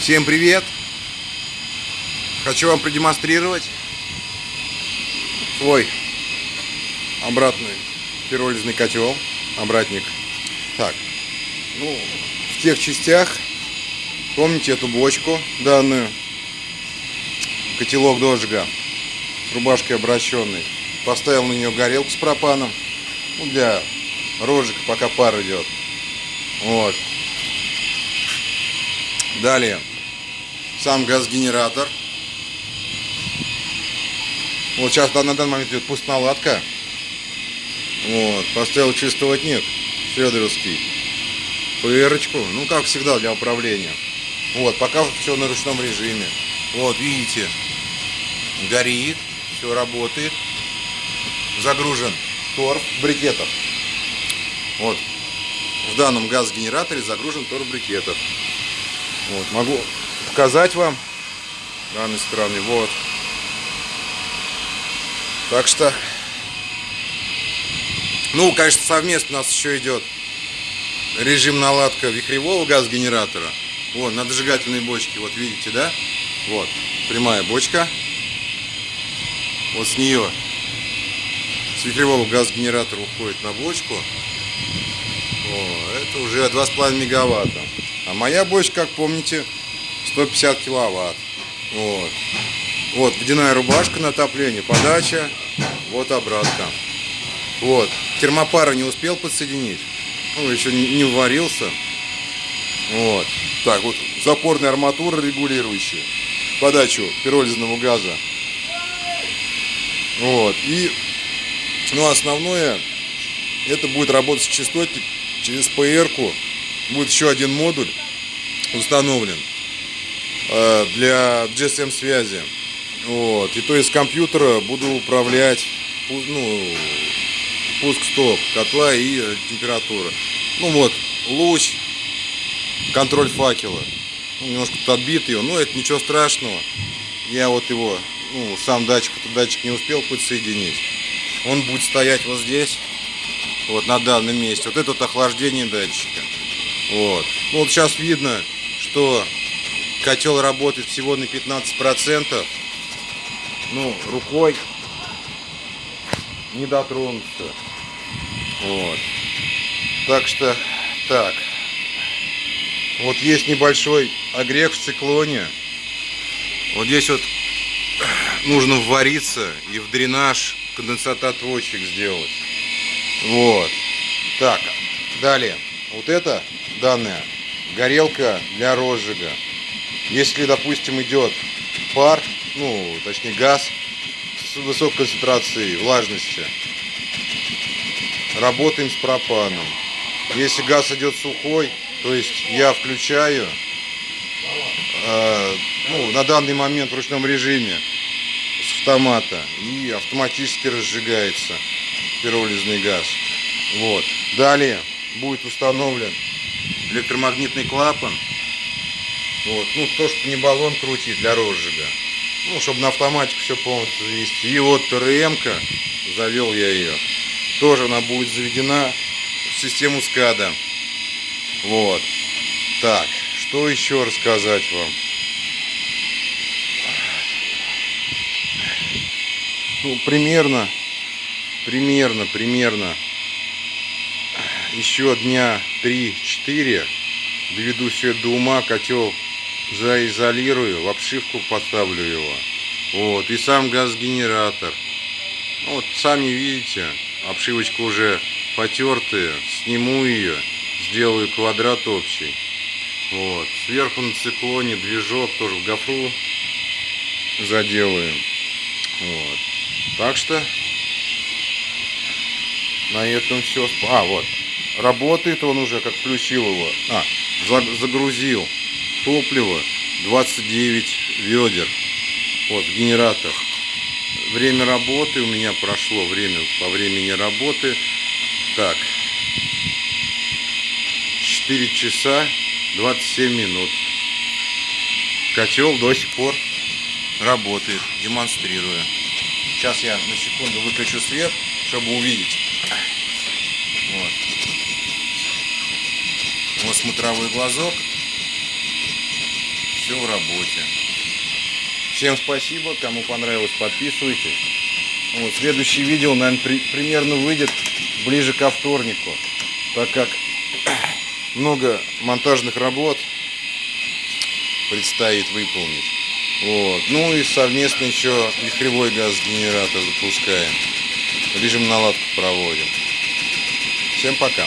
Всем привет! Хочу вам продемонстрировать свой обратный пиролизный котел, обратник. Так, ну, в тех частях, помните эту бочку данную, котелок дожига с рубашкой обращенной. Поставил на нее горелку с пропаном, ну, для рожек, пока пар идет. Вот. Далее сам газгенератор. Вот сейчас на данный момент идет пустоналадка. Вот, поставил чистоватник Федоровский. ПРочку, ну как всегда для управления. Вот, пока все на ручном режиме. Вот, видите, горит, все работает. Загружен торф брикетов. Вот, в данном газгенераторе загружен торф брикетов. Вот, могу показать вам данной стороны. Вот. Так что, ну, конечно, совместно у нас еще идет режим наладка вихревого газгенератора. Вот, на дожигательной бочке, вот видите, да? Вот, прямая бочка. Вот с нее, с вихревого газгенератора уходит на бочку. О, это уже 2,5 мегаватта. А моя бочка, как помните, 150 киловатт. Вот. Вот, водяная рубашка на отопление, подача, вот обратка. Вот, термопара не успел подсоединить, ну, еще не варился. Вот, так вот, запорная арматура регулирующая, подачу пиролизного газа. Вот, и, ну, основное, это будет работать частотник через PR-ку. Будет еще один модуль установлен. Э, для GSM связи. Вот. И то есть с компьютера буду управлять ну, пуск-стоп котла и температура. Ну вот, луч, контроль факела. Ну, немножко тут отбит его, но это ничего страшного. Я вот его, ну, сам датчик, этот датчик не успел подсоединить. Он будет стоять вот здесь, вот на данном месте. Вот это вот охлаждение датчика. Вот. Ну, вот сейчас видно, что Котел работает всего на 15%. Ну, рукой не дотронуться. Вот. Так что, так. Вот есть небольшой огрех в циклоне. Вот здесь вот нужно ввариться и в дренаж конденсат-отводчик сделать. Вот. Так, далее. Вот это данная горелка для розжига. Если, допустим, идет пар, ну, точнее газ с высокой концентрацией влажности, работаем с пропаном. Если газ идет сухой, то есть я включаю э, ну, на данный момент в ручном режиме с автомата и автоматически разжигается пиролизный газ. Вот. Далее будет установлен электромагнитный клапан вот. Ну, то, что не баллон крутить для розжига. Ну, чтобы на автоматику все полностью завести. И вот ТРМ-ка, завел я ее. Тоже она будет заведена в систему СКАДА. Вот. Так, что еще рассказать вам? Ну, примерно, примерно, примерно еще дня 3-4 доведу все до ума, котел заизолирую, в обшивку поставлю его. Вот, и сам газгенератор. Ну, вот, сами видите, обшивочка уже потертая, сниму ее, сделаю квадрат общий. Вот, сверху на циклоне движок тоже в гофру заделаем. Вот. Так что на этом все. А, вот. Работает он уже, как включил его. А, загрузил топливо 29 ведер. Вот генератор время работы у меня прошло время по времени работы. Так. 4 часа 27 минут. Котел до сих пор работает демонстрирую сейчас я на секунду выключу свет чтобы увидеть. Вот, вот смотровой глазок все в работе. Всем спасибо, кому понравилось, подписывайтесь. Вот, следующее видео, наверное, при, примерно выйдет ближе ко вторнику, так как много монтажных работ предстоит выполнить. Вот. Ну и совместно еще вихревой газогенератор запускаем. Режим наладку проводим. Всем пока.